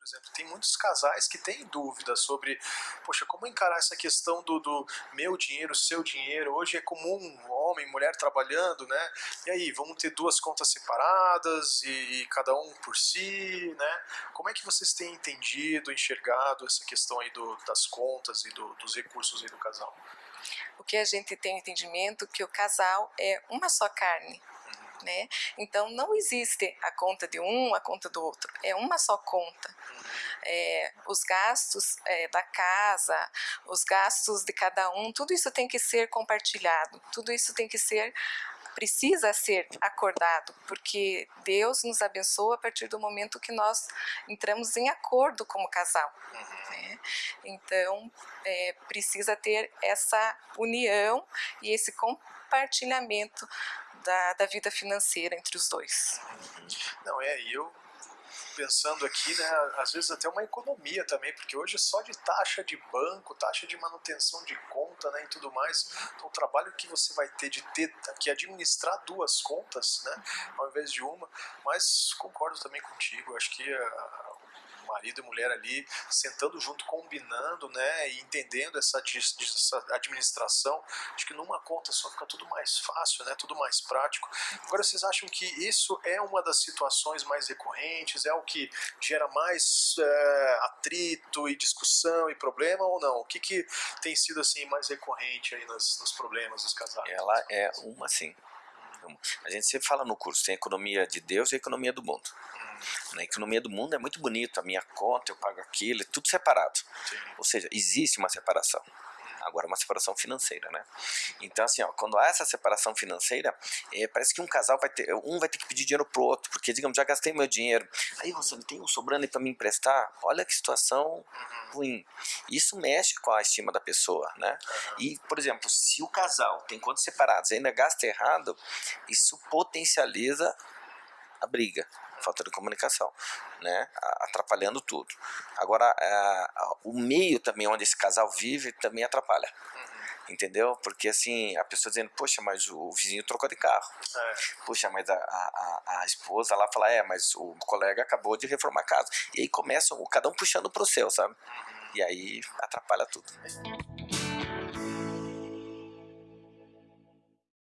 por exemplo, tem muitos casais que têm dúvidas sobre, poxa, como encarar essa questão do, do meu dinheiro, seu dinheiro. Hoje é comum homem, mulher trabalhando, né? E aí, vamos ter duas contas separadas e, e cada um por si, né? Como é que vocês têm entendido, enxergado essa questão aí do, das contas e do, dos recursos aí do casal? O que a gente tem entendimento que o casal é uma só carne. Né? Então não existe a conta de um, a conta do outro, é uma só conta. É, os gastos é, da casa, os gastos de cada um, tudo isso tem que ser compartilhado, tudo isso tem que ser precisa ser acordado, porque Deus nos abençoa a partir do momento que nós entramos em acordo como casal. Né? Então, é, precisa ter essa união e esse compartilhamento da, da vida financeira entre os dois. Não, é, eu pensando aqui, né, às vezes até uma economia também, porque hoje é só de taxa de banco, taxa de manutenção de conta né, e tudo mais, então o trabalho que você vai ter de ter que administrar duas contas, né, ao invés de uma, mas concordo também contigo, acho que a, marido e mulher ali sentando junto, combinando, né, e entendendo essa, essa administração, acho que numa conta só fica tudo mais fácil, né, tudo mais prático. Agora, vocês acham que isso é uma das situações mais recorrentes, é o que gera mais é, atrito e discussão e problema ou não? O que, que tem sido assim mais recorrente aí nos, nos problemas dos casais? Ela é uma sim. A gente sempre fala no curso, tem a economia de Deus e a economia do mundo. Na economia do mundo é muito bonito, a minha conta, eu pago aquilo, é tudo separado. Sim. Ou seja, existe uma separação. Agora, uma separação financeira, né? Então, assim, ó, quando há essa separação financeira, é, parece que um casal vai ter, um vai ter que pedir dinheiro pro outro, porque, digamos, já gastei meu dinheiro, aí você não tem um sobrando para me emprestar? Olha que situação uhum. ruim. Isso mexe com a estima da pessoa, né? Uhum. E, por exemplo, se o casal tem contas separadas e ainda gasta errado, isso potencializa a briga falta de comunicação, né, atrapalhando tudo. Agora, o meio também onde esse casal vive também atrapalha. Entendeu? Porque assim, a pessoa dizendo, poxa, mas o vizinho trocou de carro. É. Poxa, mas a, a, a, esposa lá fala, é, mas o colega acabou de reformar a casa. E aí começam, cada um puxando pro seu, sabe? Uhum. E aí atrapalha tudo.